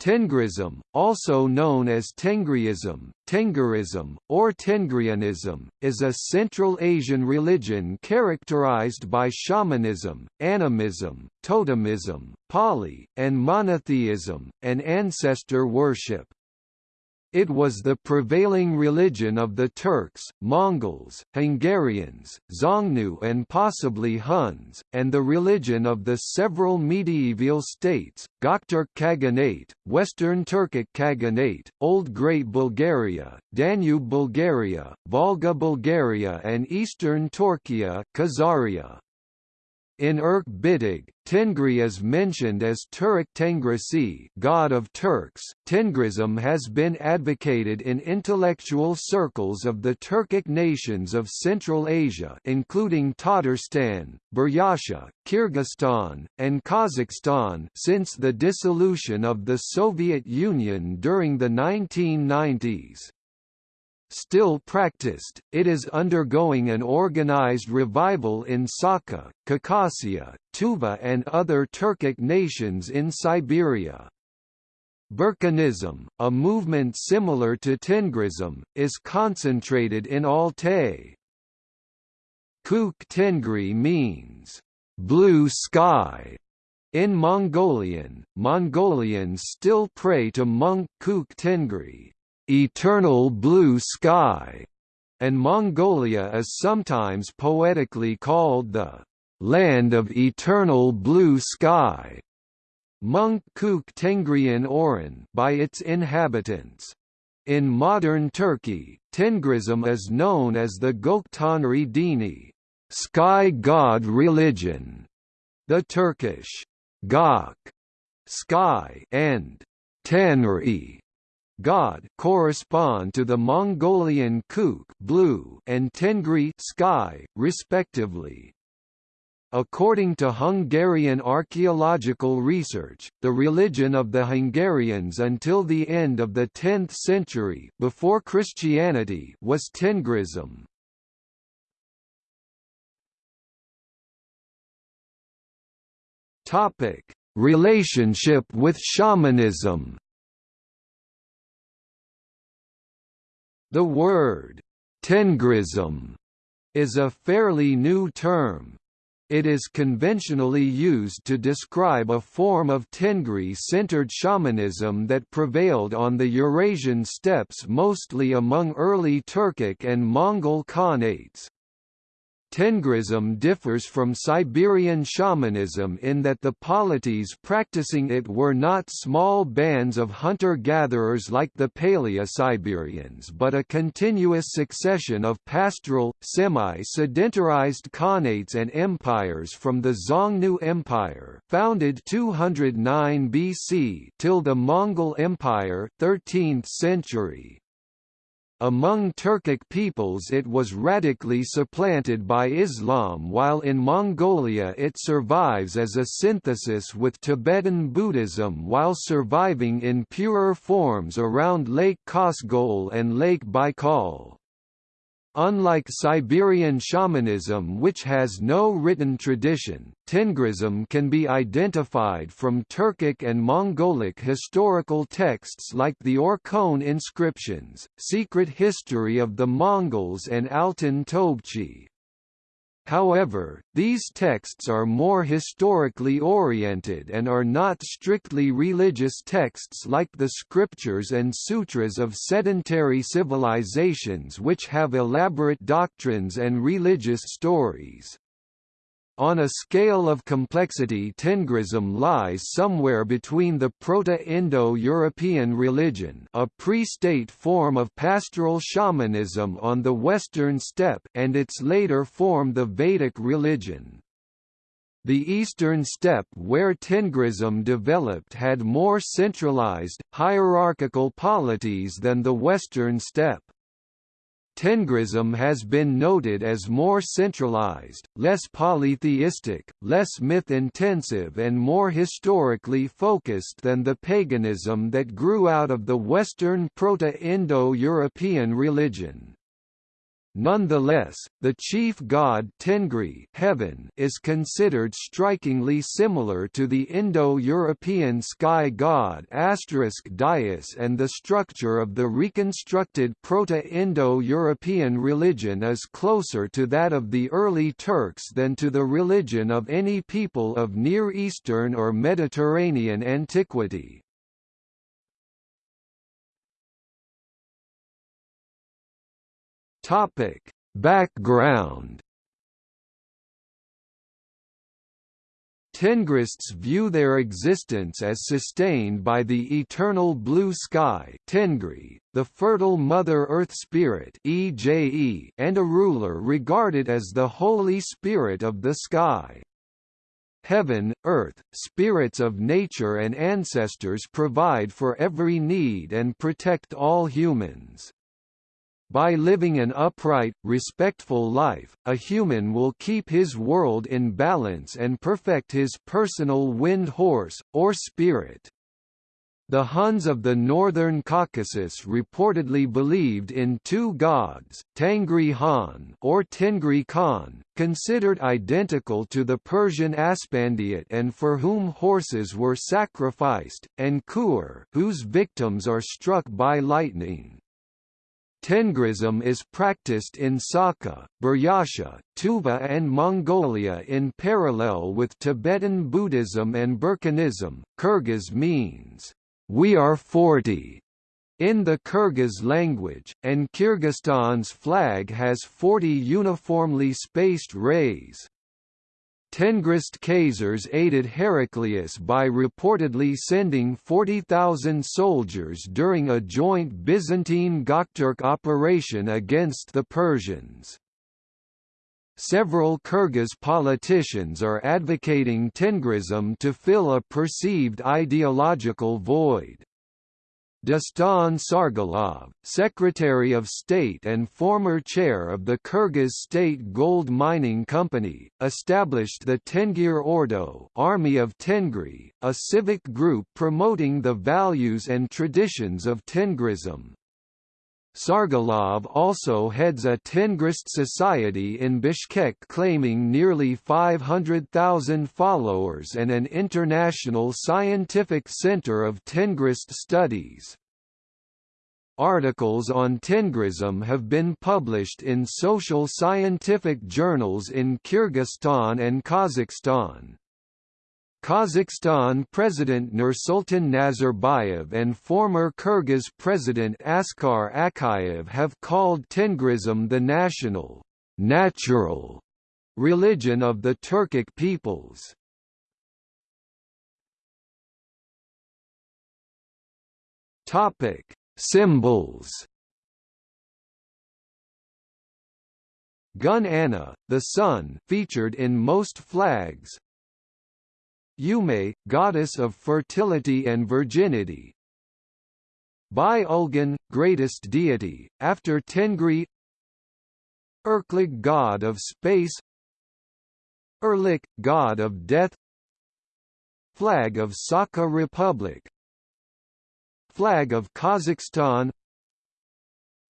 Tengrism, also known as Tengriism, Tengrism, or Tengrianism, is a Central Asian religion characterized by shamanism, animism, totemism, poly, and monotheism, and ancestor worship. It was the prevailing religion of the Turks, Mongols, Hungarians, Xiongnu and possibly Huns, and the religion of the several medieval states, Gokturk Khaganate, Western Turkic Khaganate, Old Great Bulgaria, Danube Bulgaria, Volga Bulgaria and Eastern Torkia Khazaria. In Irk Bitig, Tengri is mentioned as Turek Tengrisi God of Turks. Tengrism has been advocated in intellectual circles of the Turkic nations of Central Asia including Tatarstan, Buryatia, Kyrgyzstan, and Kazakhstan since the dissolution of the Soviet Union during the 1990s. Still practiced, it is undergoing an organized revival in Sakha, Khakassia, Tuva and other Turkic nations in Siberia. Burkhanism, a movement similar to Tengrism, is concentrated in Altai. Kuk Tengri means, blue sky. In Mongolian, Mongolians still pray to Monk Kuk Tengri eternal blue sky, and Mongolia is sometimes poetically called the land of eternal blue sky. Munk Kuk Tengrian Oran by its inhabitants. In modern Turkey, Tengrism is known as the Goktanri Dini, sky god religion. The Turkish Gok, sky, and Tanri God correspond to the Mongolian Kuk blue and Tengri sky, respectively. According to Hungarian archaeological research, the religion of the Hungarians until the end of the 10th century before Christianity was Tengrism. Topic: Relationship with shamanism. The word Tengrism is a fairly new term. It is conventionally used to describe a form of Tengri-centered shamanism that prevailed on the Eurasian steppes mostly among early Turkic and Mongol Khanates. Tengrism differs from Siberian shamanism in that the polities practicing it were not small bands of hunter-gatherers like the Paleo-Siberians but a continuous succession of pastoral, semi-sedentarized khanates and empires from the Xiongnu Empire founded 209 BC till the Mongol Empire 13th century. Among Turkic peoples it was radically supplanted by Islam while in Mongolia it survives as a synthesis with Tibetan Buddhism while surviving in purer forms around Lake Khasgol and Lake Baikal. Unlike Siberian shamanism which has no written tradition, Tengrism can be identified from Turkic and Mongolic historical texts like the Orkhon inscriptions, Secret History of the Mongols and Altan Tobchi. However, these texts are more historically oriented and are not strictly religious texts like the scriptures and sutras of sedentary civilizations which have elaborate doctrines and religious stories. On a scale of complexity Tengrism lies somewhere between the Proto-Indo-European religion a pre-state form of pastoral shamanism on the western steppe and its later form the Vedic religion. The eastern steppe where Tengrism developed had more centralized, hierarchical polities than the western steppe. Tengrism has been noted as more centralized, less polytheistic, less myth-intensive and more historically focused than the paganism that grew out of the Western Proto-Indo-European religion. Nonetheless, the chief god Tengri heaven is considered strikingly similar to the Indo-European sky god Dyaus and the structure of the reconstructed Proto-Indo-European religion is closer to that of the early Turks than to the religion of any people of Near Eastern or Mediterranean antiquity. Topic: Background Tengrists view their existence as sustained by the eternal blue sky Tengri, the fertile Mother Earth Spirit EJE, and a ruler regarded as the Holy Spirit of the sky. Heaven, earth, spirits of nature and ancestors provide for every need and protect all humans. By living an upright, respectful life, a human will keep his world in balance and perfect his personal wind horse, or spirit. The Huns of the northern Caucasus reportedly believed in two gods, Tengri Han or Tengri Khan, considered identical to the Persian Aspandiat and for whom horses were sacrificed, and Kur whose victims are struck by lightning. Tengrism is practiced in Sakha, Buryatia, Tuva and Mongolia in parallel with Tibetan Buddhism and Burkhanism. Kyrgyz means, we are 40 in the Kyrgyz language, and Kyrgyzstan's flag has 40 uniformly spaced rays. Tengrist Khazars aided Heraclius by reportedly sending 40,000 soldiers during a joint Byzantine Gokturk operation against the Persians. Several Kyrgyz politicians are advocating Tengrism to fill a perceived ideological void. Dastan Sarygulov, Secretary of State and former chair of the Kyrgyz State Gold Mining Company, established the Tengir Ordo Army of Tengri, a civic group promoting the values and traditions of Tengrism. Sarygulov also heads a Tengrist society in Bishkek claiming nearly 500,000 followers and an international scientific center of Tengrist studies. Articles on Tengrism have been published in social scientific journals in Kyrgyzstan and Kazakhstan. Kazakhstan President Nursultan Nazarbayev and former Kyrgyz President Askar Akayev have called Tengrism the national, natural religion of the Turkic peoples. Topic: Symbols. Gun Anna, the sun, featured in most flags, Yume, goddess of fertility and virginity. By greatest deity, after Tengri Erklig god of space. Erlik, god of death. Flag of Sakha Republic. Flag of Kazakhstan.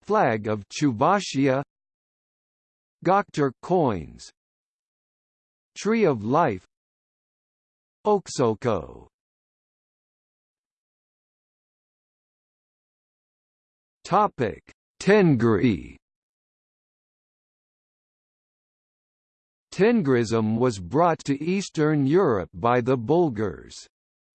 Flag of Chuvashia. Gokturk coins. Tree of Life Oksoko Topic: Tengri Tengrism was brought to Eastern Europe by the Bulgars.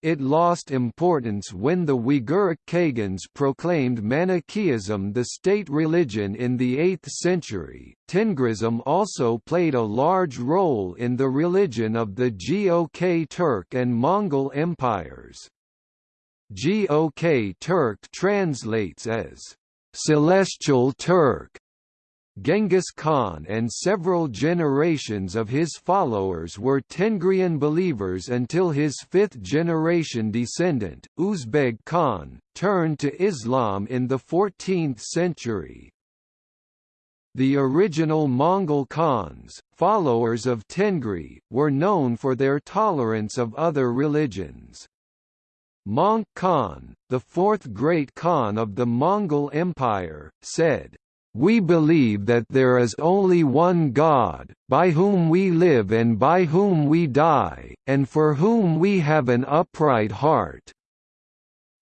It lost importance when the Uyguric Khagans proclaimed Manichaeism the state religion in the 8th century. Tengrism also played a large role in the religion of the Gok Turk and Mongol empires. Gok Turk translates as celestial Turk Genghis Khan and several generations of his followers were Tengrian believers until his fifth-generation descendant, Uzbeg Khan, turned to Islam in the 14th century. The original Mongol Khans, followers of Tengri, were known for their tolerance of other religions. Möngke Khan, the fourth great Khan of the Mongol Empire, said, we believe that there is only one God, by whom we live and by whom we die, and for whom we have an upright heart.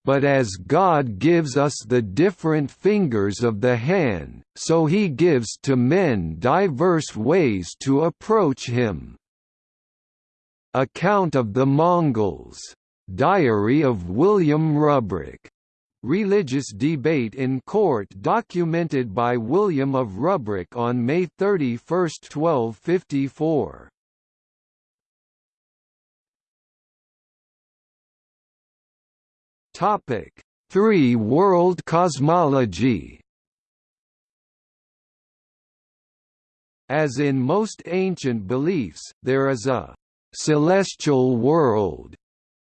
But as God gives us the different fingers of the hand, so he gives to men diverse ways to approach him. Account of the Mongols. Diary of William Rubruck Religious debate in court documented by William of Rubruck on May 31, 1254. Topic: Three-world cosmology. As in most ancient beliefs, there is a celestial world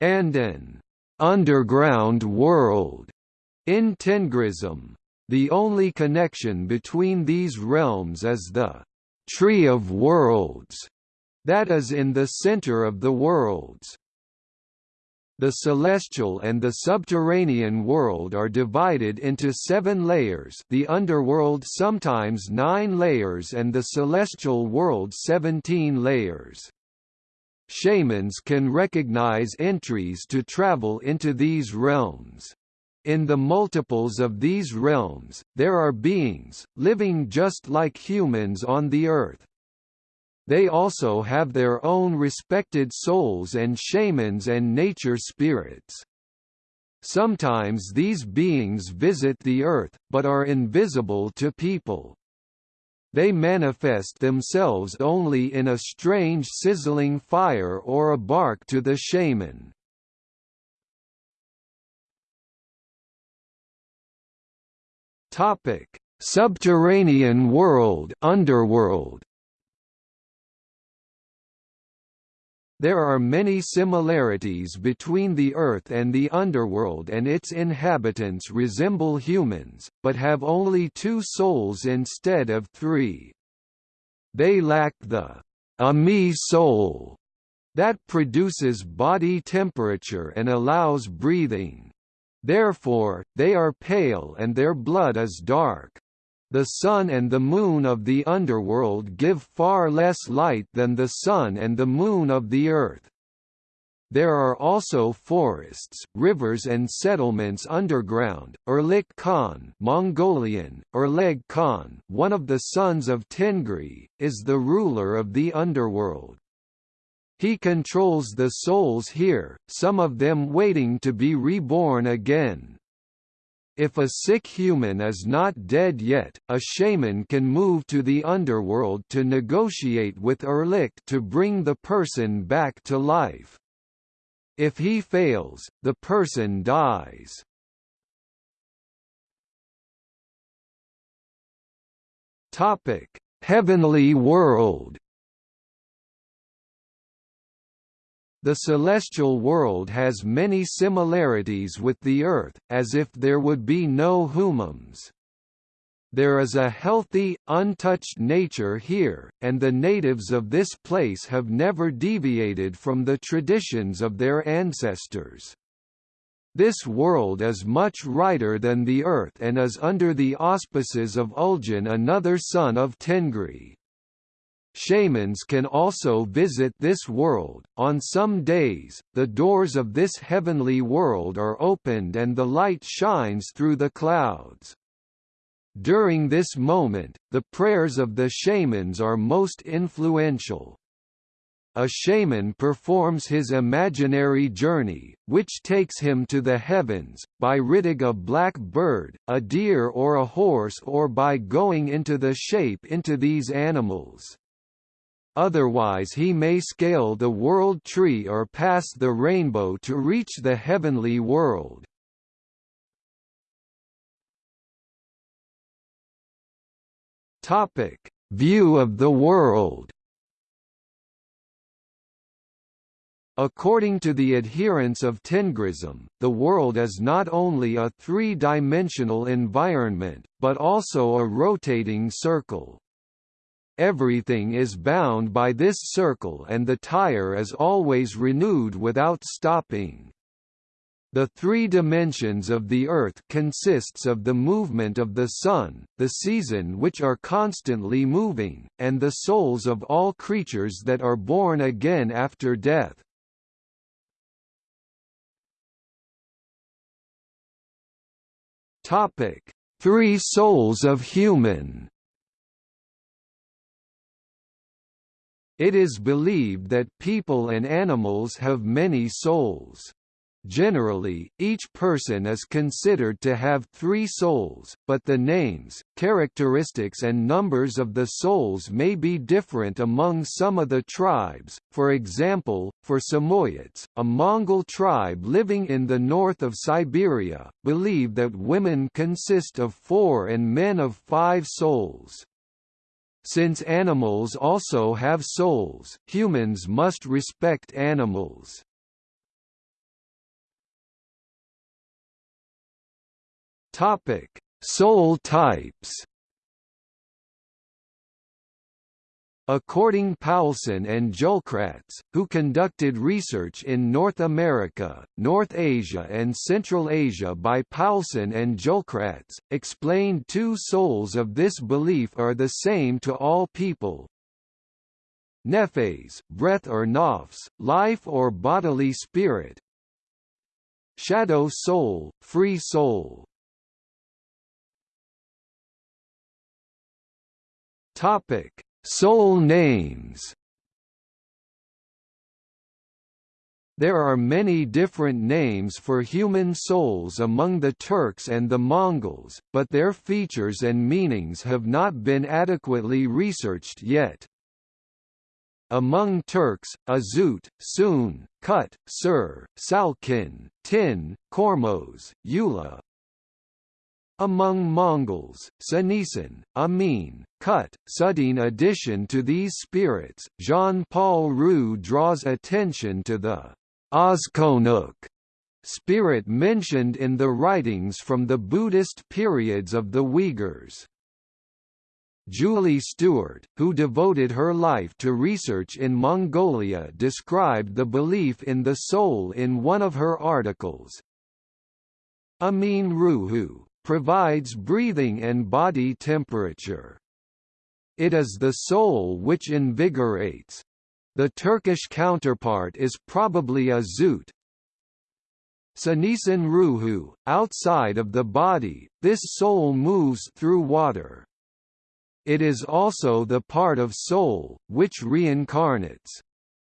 and an underground world in Tengrism, the only connection between these realms is the Tree of Worlds that is in the center of the worlds. The celestial and the subterranean world are divided into seven layers the underworld sometimes nine layers and the celestial world seventeen layers. Shamans can recognize entries to travel into these realms. In the multiples of these realms, there are beings, living just like humans on the earth. They also have their own respected souls and shamans and nature spirits. Sometimes these beings visit the earth, but are invisible to people. They manifest themselves only in a strange sizzling fire or a bark to the shaman. Topic: Subterranean world, underworld. There are many similarities between the Earth and the underworld and its inhabitants resemble humans, but have only two souls instead of three. They lack the Ami soul that produces body temperature and allows breathing. Therefore, they are pale and their blood is dark. The sun and the moon of the underworld give far less light than the sun and the moon of the earth. There are also forests, rivers and settlements underground. Erlik Khan, Mongolian, Erleg Khan, one of the sons of Tengri, is the ruler of the underworld. He controls the souls here, some of them waiting to be reborn again. If a sick human is not dead yet, a shaman can move to the underworld to negotiate with Erlik to bring the person back to life. If he fails, the person dies. Topic: Heavenly World The celestial world has many similarities with the Earth, as if there would be no humans. There is a healthy, untouched nature here, and the natives of this place have never deviated from the traditions of their ancestors. This world is much righter than the Earth and is under the auspices of Uljan another son of Tengri. Shamans can also visit this world. On some days, the doors of this heavenly world are opened and the light shines through the clouds. During this moment, the prayers of the shamans are most influential. A shaman performs his imaginary journey, which takes him to the heavens, by riding a black bird, a deer or a horse or by going into the shape into these animals. Otherwise he may scale the world tree or pass the rainbow to reach the heavenly world. Topic: View of the world. According to the adherents of Tengrism, the world is not only a three-dimensional environment, but also a rotating circle. Everything is bound by this circle and the tire is always renewed without stopping. The three dimensions of the Earth consists of the movement of the Sun, the season which are constantly moving, and the souls of all creatures that are born again after death. Topic: Three souls of human. It is believed that people and animals have many souls. Generally, each person is considered to have three souls, but the names, characteristics and numbers of the souls may be different among some of the tribes, for example, for Samoyeds, a Mongol tribe living in the north of Siberia, believe that women consist of four and men of five souls. Since animals also have souls, humans must respect animals. Topic: Soul types. According Paulson and Julkratz, who conducted research in North America, North Asia and Central Asia by Paulson and Julkratz, explained two souls of this belief are the same to all people. Nephes, breath or nafs, life or bodily spirit. Shadow soul, free soul. Topic: Soul names. There are many different names for human souls among the Turks and the Mongols, but their features and meanings have not been adequately researched yet. Among Turks, Azut, Sun, Kut, Sur, Salkin, Tin, Kormos, Yula, among Mongols, Sanisin, Amin, Kut, Sudin addition to these spirits, Jean-Paul Roux draws attention to the Ozkonuk spirit mentioned in the writings from the Buddhist periods of the Uyghurs. Julie Stewart, who devoted her life to research in Mongolia described the belief in the soul in one of her articles. Amin Ruhu, provides breathing and body temperature. It is the soul which invigorates. The Turkish counterpart is probably a zoot. Sanisin ruhu, outside of the body, this soul moves through water. It is also the part of soul, which reincarnates.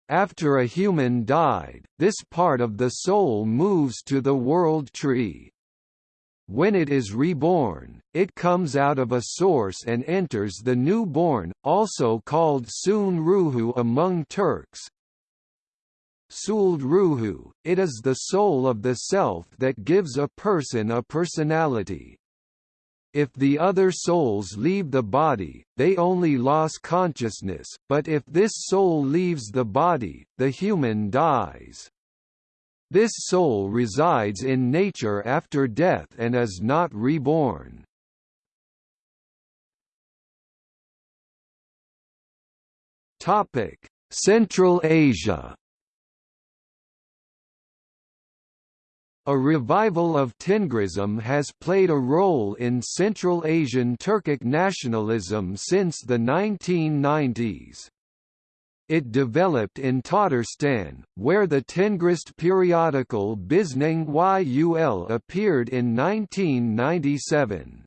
After a human died, this part of the soul moves to the world tree. When it is reborn, it comes out of a source and enters the newborn, also called Sun Ruhu among Turks. Suld Ruhu, it is the soul of the self that gives a person a personality. If the other souls leave the body, they only lose consciousness, but if this soul leaves the body, the human dies. This soul resides in nature after death and is not reborn. Topic: Central Asia. A revival of Tengrism has played a role in Central Asian Turkic nationalism since the 1990s. It developed in Tatarstan, where the Tengrist periodical Bizneng Yul appeared in 1997.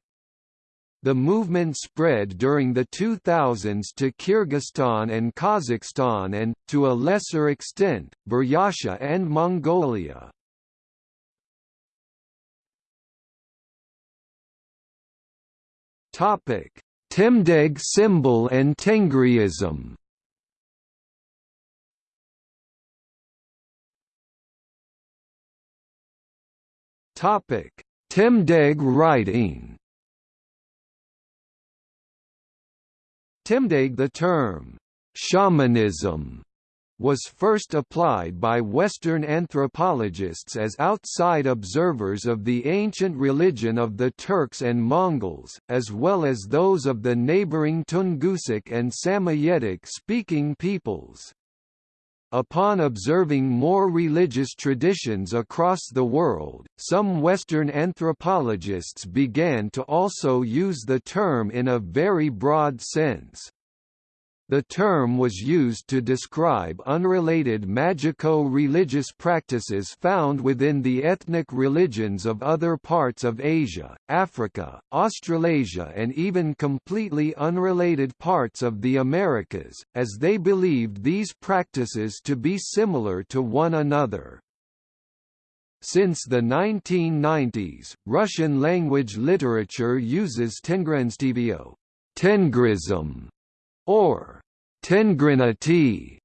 The movement spread during the 2000s to Kyrgyzstan and Kazakhstan and, to a lesser extent, Buryatia and Mongolia. Temdeg symbol and Tengriism Temdeg writing. Temdeg the term shamanism was first applied by Western anthropologists as outside observers of the ancient religion of the Turks and Mongols, as well as those of the neighboring Tungusic and Samoyedic-speaking peoples. Upon observing more religious traditions across the world, some Western anthropologists began to also use the term in a very broad sense. The term was used to describe unrelated magico-religious practices found within the ethnic religions of other parts of Asia, Africa, Australasia and even completely unrelated parts of the Americas, as they believed these practices to be similar to one another. Since the 1990s, Russian-language literature uses Tengrinstivio Tengrism or Tengrinati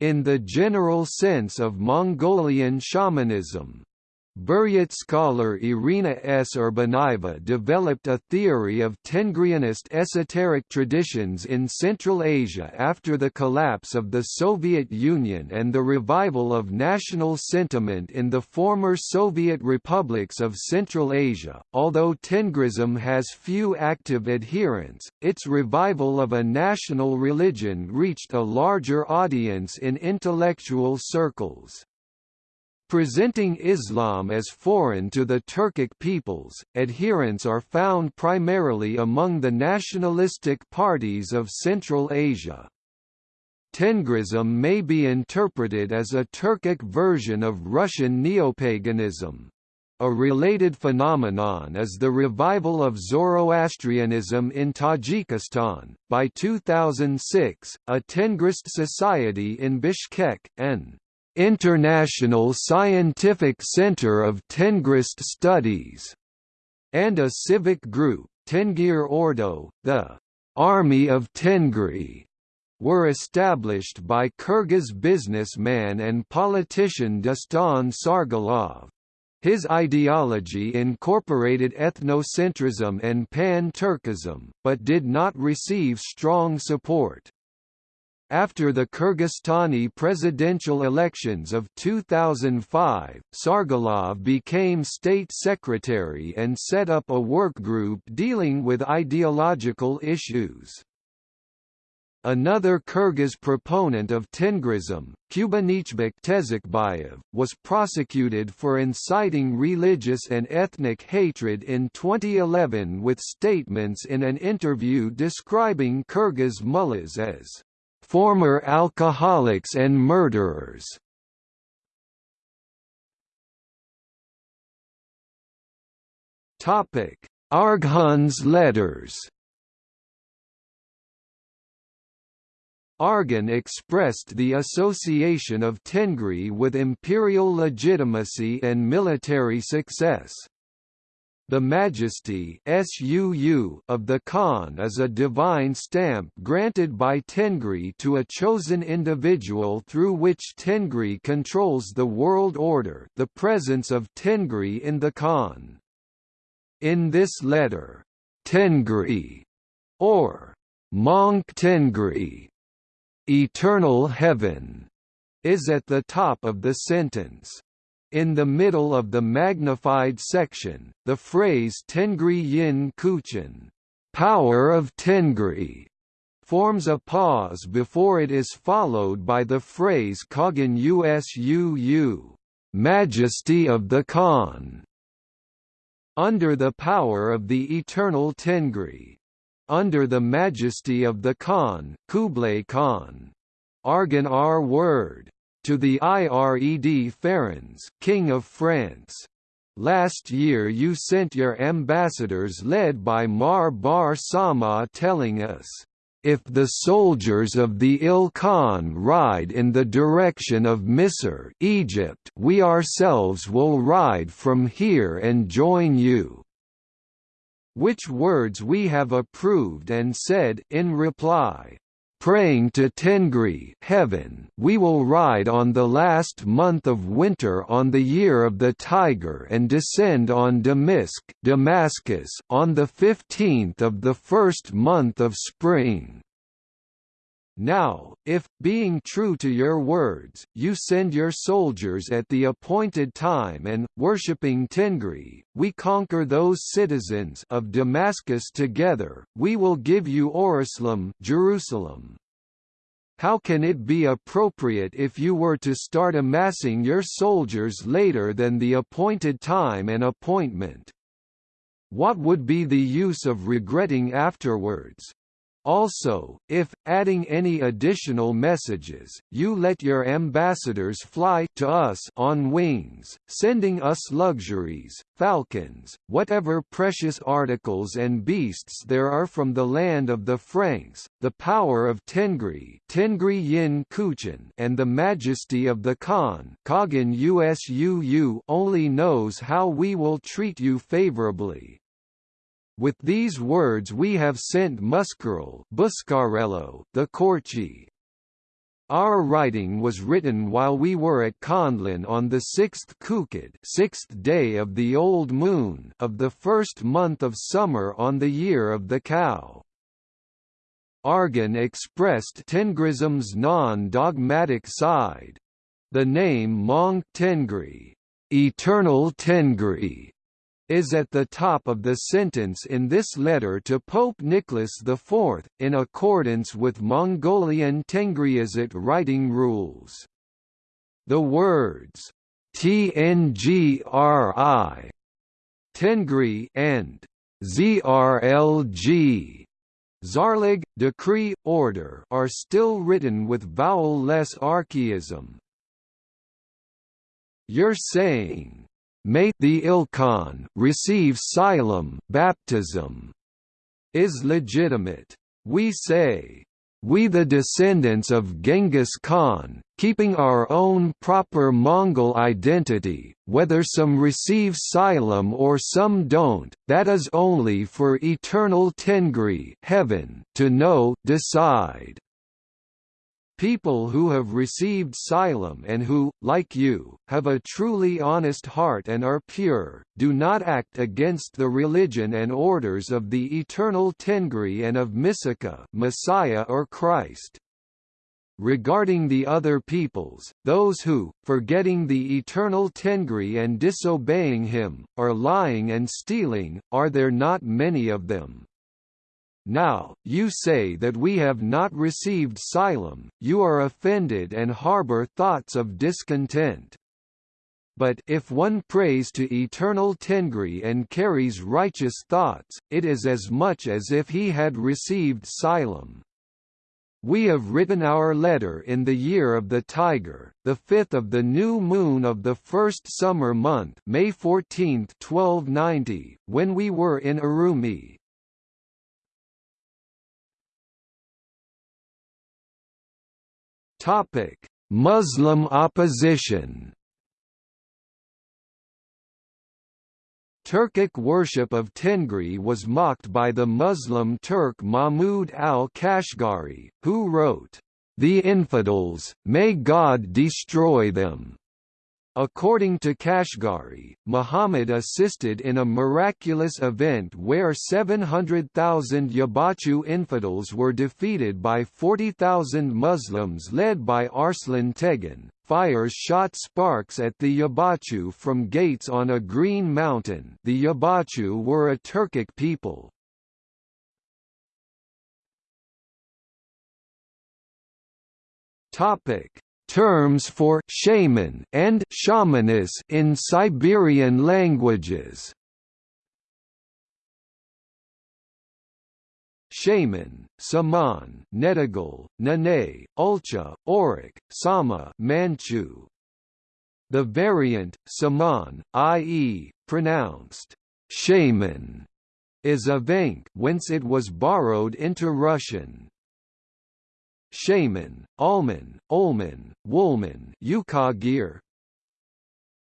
in the general sense of Mongolian shamanism. Buryat scholar Irina S. Urbanaeva developed a theory of Tengrianist esoteric traditions in Central Asia after the collapse of the Soviet Union and the revival of national sentiment in the former Soviet republics of Central Asia. Although Tengrism has few active adherents, its revival of a national religion reached a larger audience in intellectual circles. Presenting Islam as foreign to the Turkic peoples, adherents are found primarily among the nationalistic parties of Central Asia. Tengrism may be interpreted as a Turkic version of Russian neopaganism. A related phenomenon is the revival of Zoroastrianism in Tajikistan. By 2006, a Tengrist society in Bishkek, N. International Scientific Center of Tengrist Studies, and a civic group, Tengir Ordo, the Army of Tengri, were established by Kyrgyz businessman and politician Dastan Sarygulov. His ideology incorporated ethnocentrism and pan-Turkism, but did not receive strong support. After the Kyrgyzstani presidential elections of 2005, Sarygulov became state secretary and set up a work group dealing with ideological issues. Another Kyrgyz proponent of Tengrism, Kubanichbek Tezekbayev, was prosecuted for inciting religious and ethnic hatred in 2011 with statements in an interview describing Kyrgyz mullahs as former alcoholics and murderers. Topic: Arghun's letters. Arghun expressed the association of Tengri with imperial legitimacy and military success. The majesty of the Khan is a divine stamp granted by Tengri to a chosen individual through which Tengri controls the world order the presence of Tengri in the Khan. In this letter, Tengri, or Monk Tengri, eternal heaven, is at the top of the sentence. In the middle of the magnified section, the phrase Tengri Yin Kuchen, power of Tengri, forms a pause before it is followed by the phrase Kagan Usuu, majesty of the Khan, under the power of the eternal Tengri, under the majesty of the Khan, Kublai Khan. Arghun R word to the IRED Ferens, King of France. Last year you sent your ambassadors led by Mar Bar Sauma telling us, if the soldiers of the Il Khan ride in the direction of Misr Egypt, we ourselves will ride from here and join you." Which words we have approved and said in reply, praying to Tengri heaven, we will ride on the last month of winter on the year of the tiger and descend on Damascus, Damascus on the 15th of the first month of spring. Now, if, being true to your words, you send your soldiers at the appointed time and, worshipping Tengri, we conquer those citizens of Damascus together, we will give you Oruslim Jerusalem. how can it be appropriate if you were to start amassing your soldiers later than the appointed time and appointment? What would be the use of regretting afterwards? Also, if, adding any additional messages, you let your ambassadors fly to us on wings, sending us luxuries, falcons, whatever precious articles and beasts there are from the land of the Franks, the power of Tengri, Tengri Yin Kuchen and the majesty of the Khan Kagan Usuu only knows how we will treat you favorably. With these words we have sent Muscarel Buscarello, the Corci. Our writing was written while we were at Khandlan on the sixth Kukid sixth day of the old moon of the first month of summer on the year of the cow. Arghun expressed Tengrism's non-dogmatic side. The name Mong Tengri, eternal Tengri, is at the top of the sentence in this letter to Pope Nicholas IV, in accordance with Mongolian Tengriistic writing rules. The words TNGRI Tengri and ZRLG Zarlig, decree, order are still written with vowel-less archaism. You're saying, May the Ilkhan receive Silam baptism is legitimate. We say, we the descendants of Genghis Khan, keeping our own proper Mongol identity, whether some receive Silam or some don't, that is only for eternal Tengri heaven to know decide. People who have received Silam and who, like you, have a truly honest heart and are pure, do not act against the religion and orders of the eternal Tengri and of Misika Messiah or Christ. Regarding the other peoples, those who, forgetting the eternal Tengri and disobeying him, are lying and stealing, are there not many of them? Now, you say that we have not received Silam, you are offended and harbor thoughts of discontent. But if one prays to eternal Tengri and carries righteous thoughts, it is as much as if he had received Silam. We have written our letter in the year of the tiger, the fifth of the new moon of the first summer month May 14, 1290, when we were in Urumqi. Topic: Muslim opposition. Turkic worship of Tengri was mocked by the Muslim Turk Mahmud al-Kashgari, who wrote, "The infidels, may God destroy them." According to Kashgari, Muhammad assisted in a miraculous event where 700,000 Yabachu infidels were defeated by 40,000 Muslims led by Arslan Tegan. Fires shot sparks at the Yabachu from gates on a green mountain the Yabachu were a Turkic people. Topic terms for shaman and shamanis in Siberian languages. Shaman, Saman, Nedigal, Nane, Ulcha, Auric, Sama Manchu. The variant, Saman, i.e., pronounced shaman, is a vank whence it was borrowed into Russian. Shaman, Alman, Olman, Woolman Yukagir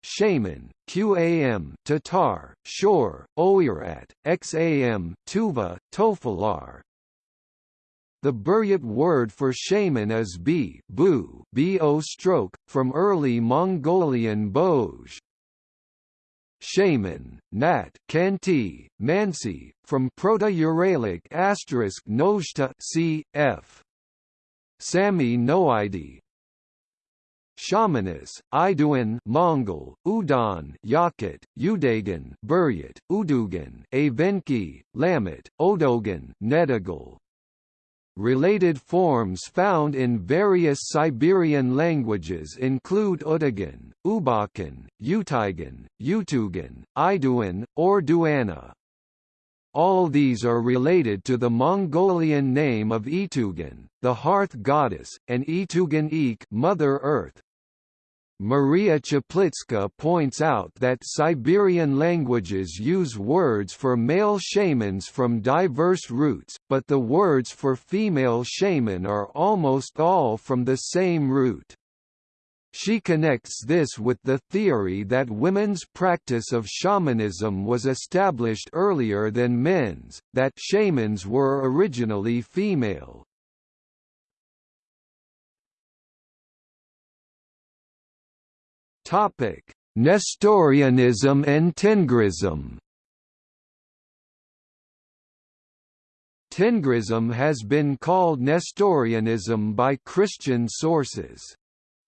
Shaman, QAM, Tatar, Shor, Oirat, XAM, Tuva, Tofalar. The Buryat word for shaman is b, bu, bo stroke, from early Mongolian boj. Shaman, Nat, Khanty, Mansi, from Proto-Uralic asterisk Nojta c. Sami Noidi Shamanis, Iduan Mongol, Udan Yakut, Udagan Buryat, Udugan Avenki, Lamet, Odogan Nedigal Related forms found in various Siberian languages include Utagan, Ubakan, Utigan, Utugan, or Duana. All these are related to the Mongolian name of Etugan, the hearth goddess, and Etugan Mother Earth, Maria Czaplicka points out that Siberian languages use words for male shamans from diverse roots, but the words for female shaman are almost all from the same root. She connects this with the theory that women's practice of shamanism was established earlier than men's, that shamans were originally female. Topic: Nestorianism and Tengrism. Tengrism has been called Nestorianism by Christian sources.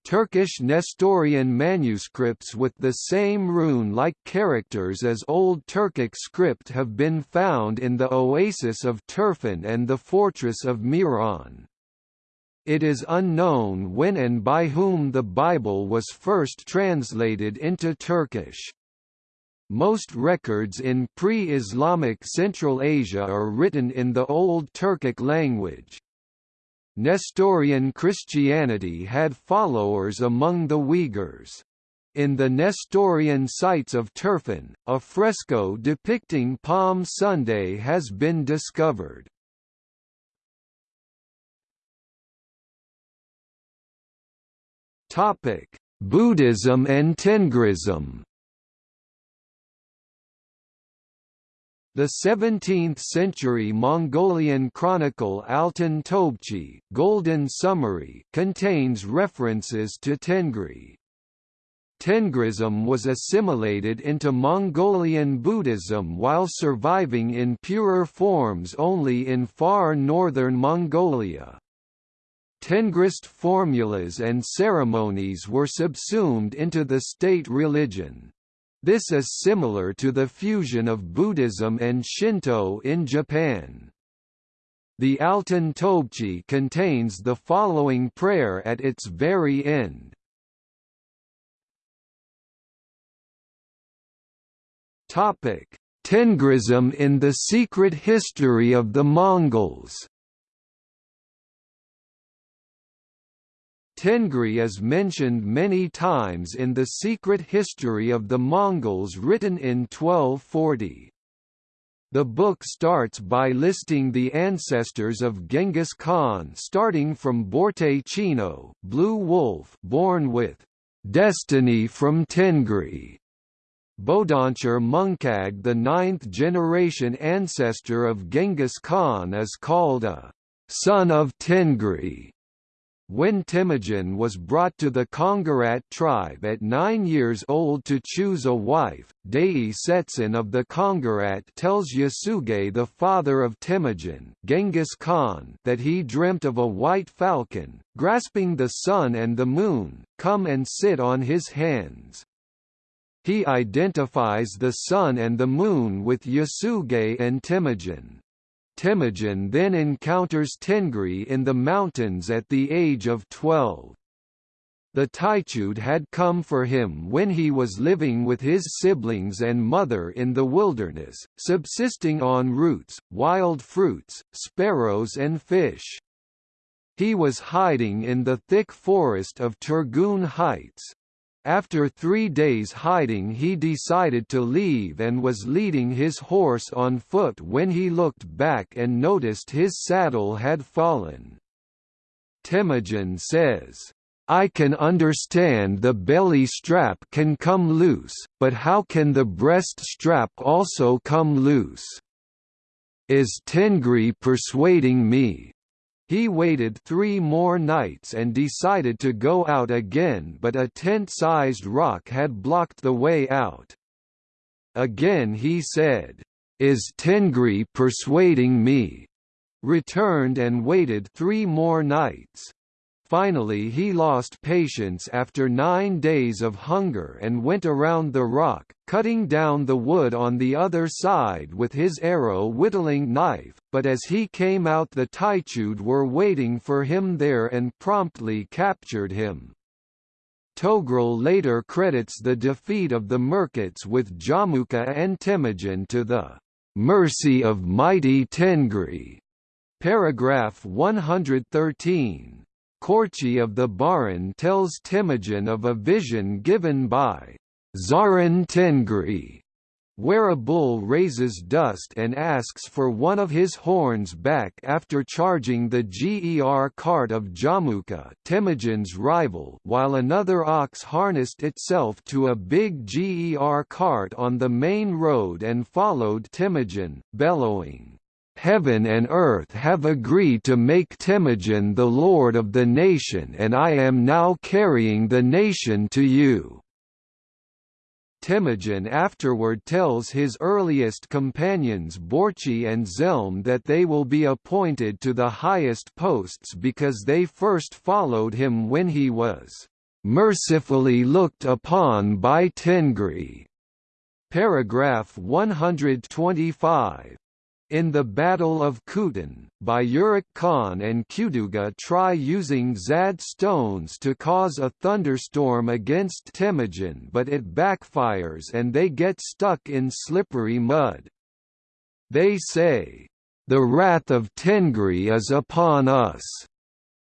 Turkish Nestorian manuscripts with the same rune-like characters as Old Turkic script have been found in the oasis of Turfan and the fortress of Miran. It is unknown when and by whom the Bible was first translated into Turkish. Most records in pre-Islamic Central Asia are written in the Old Turkic language. Nestorian Christianity had followers among the Uyghurs. In the Nestorian sites of Turfan, a fresco depicting Palm Sunday has been discovered. Buddhism and Tengrism. The 17th-century Mongolian chronicle Altan Tobchi Golden Summary contains references to Tengri. Tengrism was assimilated into Mongolian Buddhism while surviving in purer forms only in far northern Mongolia. Tengrist formulas and ceremonies were subsumed into the state religion. This is similar to the fusion of Buddhism and Shinto in Japan. The Altan Tobchi contains the following prayer at its very end. Tengrism in the Secret History of the Mongols Tengri is mentioned many times in the secret history of the Mongols written in 1240. The book starts by listing the ancestors of Genghis Khan starting from Borte Chino Blue Wolf born with destiny from Tengri. Bodoncher Munkag the ninth-generation ancestor of Genghis Khan is called a son of Tengri. When Temujin was brought to the Kongarat tribe at nine years old to choose a wife, Dei Sechen of the Kongarat tells Yasuge the father of Temujin Genghis Khan that he dreamt of a white falcon, grasping the sun and the moon, come and sit on his hands. He identifies the sun and the moon with Yasuge and Temujin. Temujin then encounters Tengri in the mountains at the age of 12. The Taichud had come for him when he was living with his siblings and mother in the wilderness, subsisting on roots, wild fruits, sparrows and fish. He was hiding in the thick forest of Turgun Heights, after three days hiding he decided to leave and was leading his horse on foot when he looked back and noticed his saddle had fallen. Temujin says, I can understand the belly strap can come loose, but how can the breast strap also come loose? Is Tengri persuading me? He waited three more nights and decided to go out again but a tent-sized rock had blocked the way out. Again he said, "'Is Tengri persuading me?' returned and waited three more nights. Finally he lost patience after nine days of hunger and went around the rock, cutting down the wood on the other side with his arrow whittling knife, but as he came out the Taichud were waiting for him there and promptly captured him. Togrul later credits the defeat of the Merkits with Jamuka and Temujin to the mercy of mighty Tengri. Paragraph 113. Korchi of the Baran tells Temujin of a vision given by Zaran Tengri, where a bull raises dust and asks for one of his horns back after charging the GER cart of Jamuka Temujin's rival while another ox harnessed itself to a big GER cart on the main road and followed Temujin, bellowing, Heaven and earth have agreed to make Temujin the lord of the nation and I am now carrying the nation to you." Temujin afterward tells his earliest companions Borchi and Jelme that they will be appointed to the highest posts because they first followed him when he was "...mercifully looked upon by Tengri." Paragraph 125 in the Battle of Kutan, Bayurik Khan and Kuduga try using Zad stones to cause a thunderstorm against Temujin but it backfires and they get stuck in slippery mud. They say, "'The wrath of Tengri is upon us'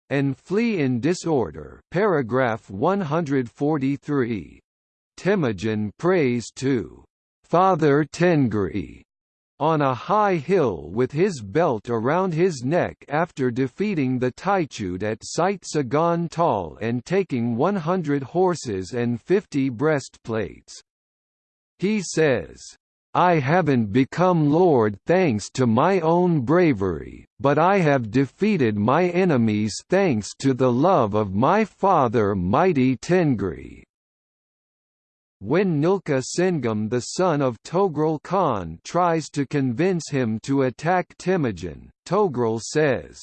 and flee in disorder paragraph 143. Temujin prays to Father Tengri on a high hill with his belt around his neck after defeating the Taichud at Site Sagan Tal and taking 100 horses and 50 breastplates. He says, I haven't become lord thanks to my own bravery, but I have defeated my enemies thanks to the love of my father mighty Tengri. When Nilka Sengam the son of Togrul Khan tries to convince him to attack Temujin, Togrul says,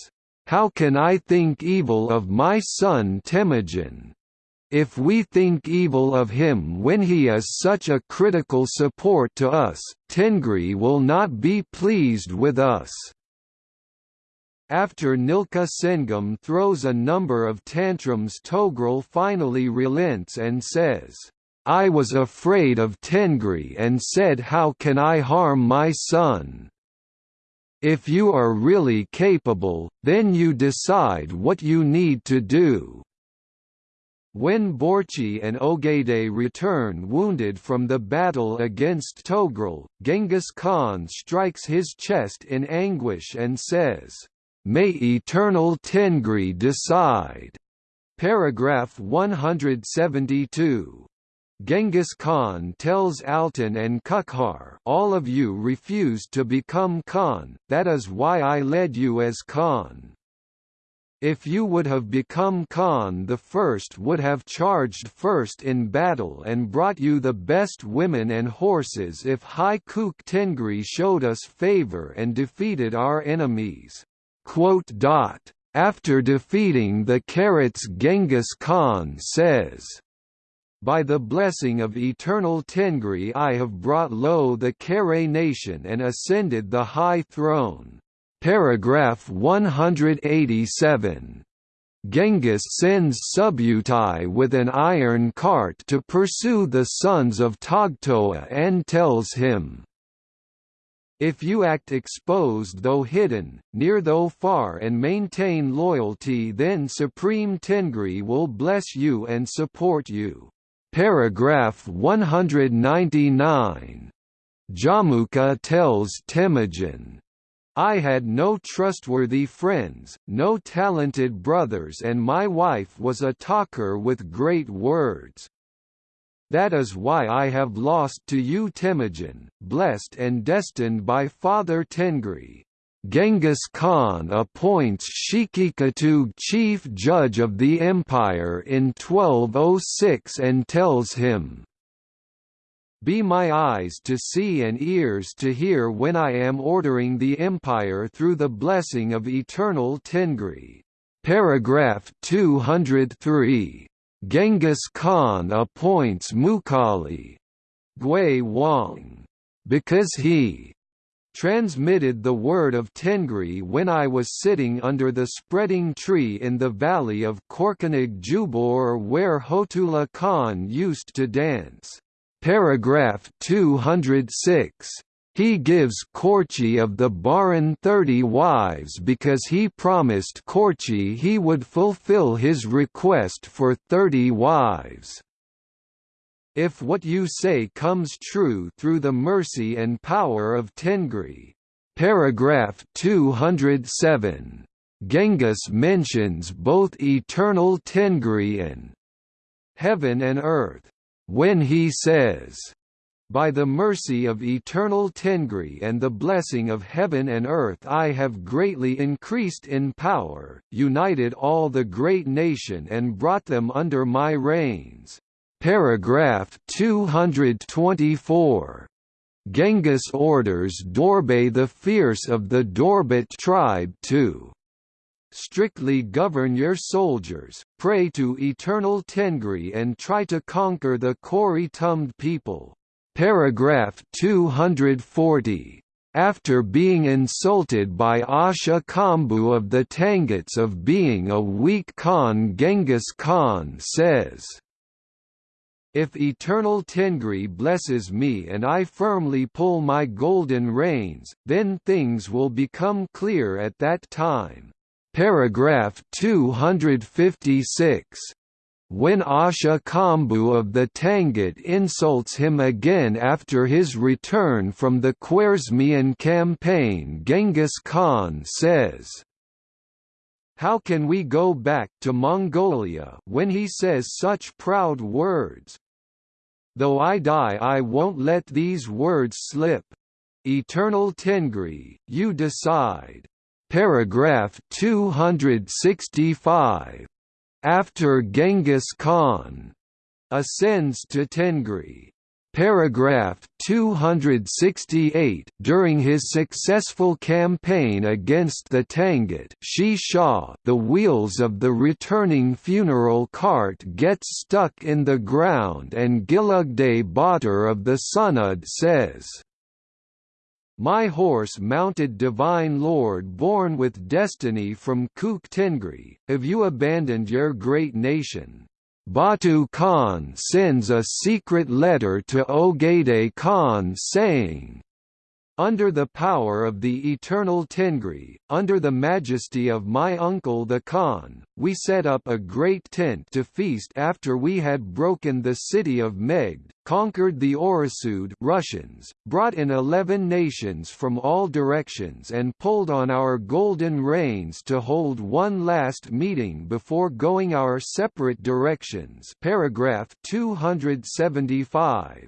"'How can I think evil of my son Temujin? If we think evil of him when he is such a critical support to us, Tengri will not be pleased with us." After Nilka Sengam throws a number of tantrums Togrul finally relents and says, I was afraid of Tengri and said how can I harm my son? If you are really capable, then you decide what you need to do. When Borchi and Ogedei return wounded from the battle against Togrul, Genghis Khan strikes his chest in anguish and says, "'May eternal Tengri decide!' Paragraph 172 Genghis Khan tells Altan and Kukhar all of you refused to become Khan, that is why I led you as Khan. If you would have become Khan the first would have charged first in battle and brought you the best women and horses if Hai Kuk Tengri showed us favor and defeated our enemies." After defeating the Carrots Genghis Khan says, by the blessing of eternal Tengri I have brought low the Kare nation and ascended the high throne. Paragraph 187. Genghis sends Subutai with an iron cart to pursue the sons of Togtoa and tells him, if you act exposed though hidden, near though far and maintain loyalty then Supreme Tengri will bless you and support you. Paragraph 199. Jamuka tells Temujin, I had no trustworthy friends, no talented brothers and my wife was a talker with great words. That is why I have lost to you Temujin, blessed and destined by Father Tengri. Genghis Khan appoints Shikikatug chief judge of the empire in 1206 and tells him, Be my eyes to see and ears to hear when I am ordering the empire through the blessing of eternal Tengri. Paragraph 203. Genghis Khan appoints Mukali Gui Wang because he transmitted the word of Tengri when I was sitting under the spreading tree in the valley of Korkanig Jubor where Hotula Khan used to dance. Paragraph 206. He gives Korchi of the Baran thirty wives because he promised Korchi he would fulfill his request for thirty wives. If what you say comes true through the mercy and power of Tengri. Paragraph 207. Genghis mentions both eternal Tengri and heaven and earth. When he says, by the mercy of eternal Tengri and the blessing of heaven and earth I have greatly increased in power, united all the great nation and brought them under my reigns. Paragraph 224. Genghis orders Dorbe the Fierce of the Dorbat tribe to strictly govern your soldiers, pray to eternal Tengri and try to conquer the Kori Tumd people. Paragraph 240. After being insulted by Asha Kambu of the Tanguts of being a weak Khan Genghis Khan says, if eternal Tengri blesses me and I firmly pull my golden reins, then things will become clear at that time. Paragraph 256. When Asha Kambu of the Tangut insults him again after his return from the Khwarezmian campaign Genghis Khan says, how can we go back to Mongolia when he says such proud words? Though I die I won't let these words slip. Eternal Tengri, you decide. Paragraph 265. After Genghis Khan ascends to Tengri, Paragraph 268 During his successful campaign against the Tangut Xi Xia, the wheels of the returning funeral cart gets stuck in the ground and Gilugday Batar of the Sunud says, my horse mounted divine lord born with destiny from Kuk Tengri, have you abandoned your great nation? Batu Khan sends a secret letter to Ogedei Khan saying, under the power of the eternal Tengri, under the majesty of my uncle the Khan, we set up a great tent to feast after we had broken the city of Megd, conquered the Orosud Russians, brought in eleven nations from all directions and pulled on our golden reins to hold one last meeting before going our separate directions paragraph 275.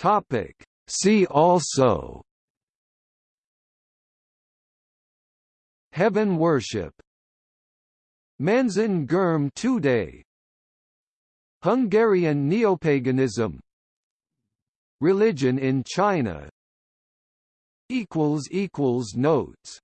Topic. See also Heaven worship Manzan Gurme Today Hungarian neopaganism Religion in China Notes